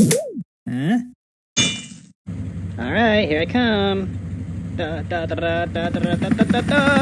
Huh? All right, here I come. Da, da, da, da, da, da, da, da, da.